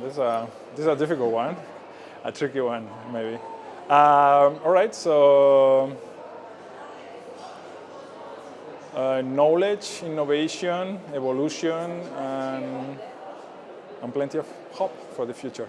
this is a this is a difficult one, a tricky one maybe. Um, all right, so uh, knowledge, innovation, evolution, and, and plenty of hope for the future.